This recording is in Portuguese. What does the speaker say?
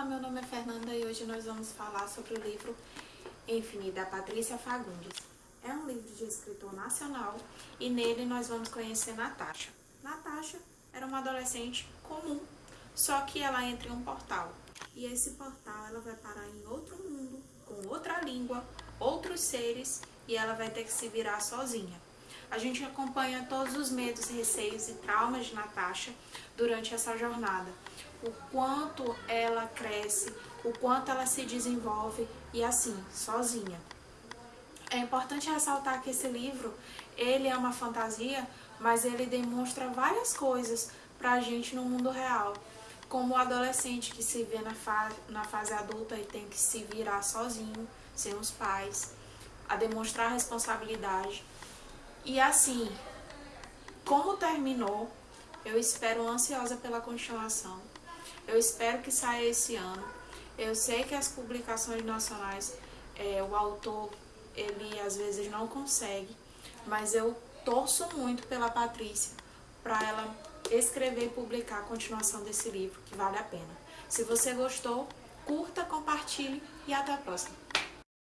Olá, meu nome é Fernanda e hoje nós vamos falar sobre o livro Infinito da Patrícia Fagundes. É um livro de escritor nacional e nele nós vamos conhecer Natasha. Natasha era uma adolescente comum, só que ela entra em um portal. E esse portal ela vai parar em outro mundo, com outra língua, outros seres e ela vai ter que se virar sozinha. A gente acompanha todos os medos, receios e traumas de Natasha durante essa jornada. O quanto ela cresce, o quanto ela se desenvolve e assim, sozinha. É importante ressaltar que esse livro, ele é uma fantasia, mas ele demonstra várias coisas pra gente no mundo real. Como o adolescente que se vê na, fa na fase adulta e tem que se virar sozinho, sem os pais, a demonstrar responsabilidade e assim, como terminou, eu espero ansiosa pela continuação. Eu espero que saia esse ano. Eu sei que as publicações nacionais, é, o autor, ele às vezes não consegue, mas eu torço muito pela Patrícia para ela escrever e publicar a continuação desse livro, que vale a pena. Se você gostou, curta, compartilhe e até a próxima.